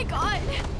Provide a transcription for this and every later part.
my god!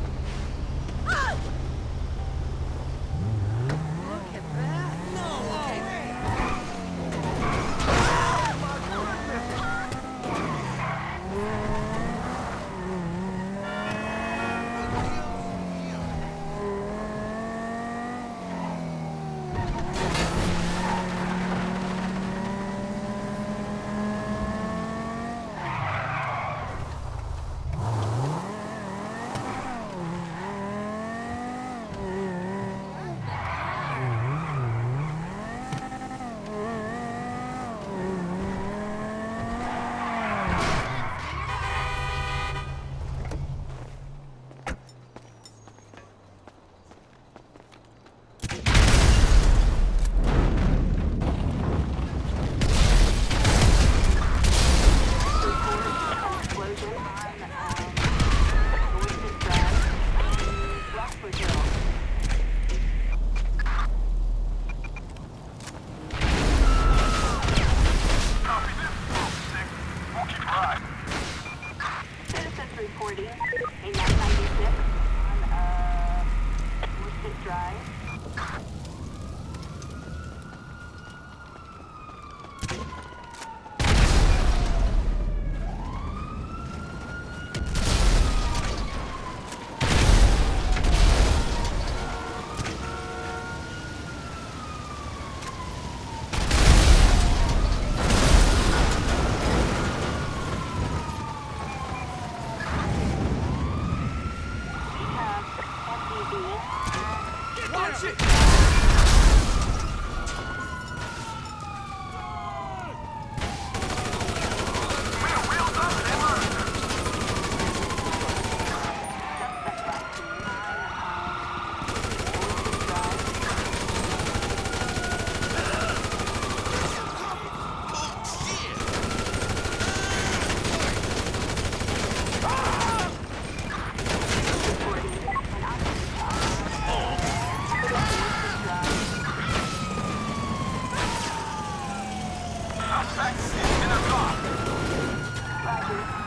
apologize. Exit in the block. Roger.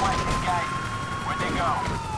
Where'd they go?